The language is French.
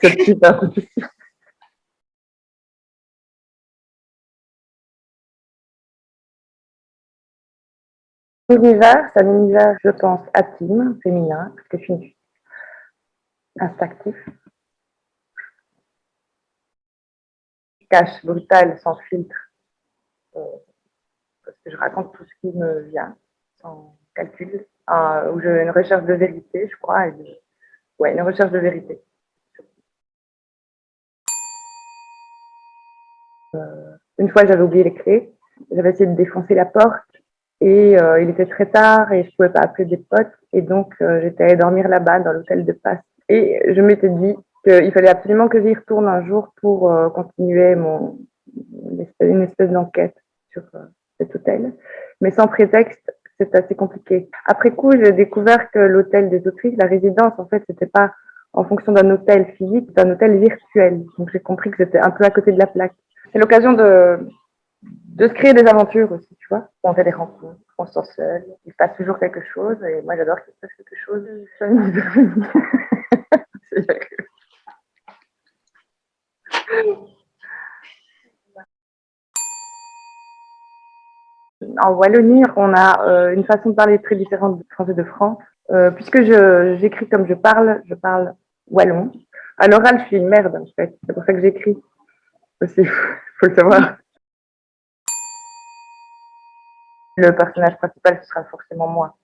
C'est super difficile. Univers, c'est un univers, je pense, intime, féminin, parce que je suis instinctif. Cache, brutal, sans filtre. Euh, parce que je raconte tout ce qui me vient, sans calcul. Où j'ai une recherche de vérité, je crois. Et Ouais, une recherche de vérité. Une fois, j'avais oublié les clés. J'avais essayé de défoncer la porte et euh, il était très tard et je pouvais pas appeler des potes. Et donc, euh, j'étais allée dormir là-bas dans l'hôtel de passe. Et je m'étais dit qu'il fallait absolument que j'y retourne un jour pour continuer mon, une espèce d'enquête sur cet hôtel. Mais sans prétexte, c'est assez compliqué. Après coup, j'ai découvert que l'hôtel des autrices, la résidence, en fait, c'était pas en fonction d'un hôtel physique, c'était un hôtel virtuel. Donc j'ai compris que c'était un peu à côté de la plaque. C'est l'occasion de, de se créer des aventures aussi, tu vois. On fait des rencontres, on se sent seul, il se passe toujours quelque chose, et moi j'adore qu'il se passe quelque chose. En Wallonie, on a euh, une façon de parler très différente du français de France. Euh, puisque j'écris comme je parle, je parle wallon. À l'oral, je suis une merde, en fait. C'est pour ça que j'écris aussi, faut le savoir. Le personnage principal, ce sera forcément moi.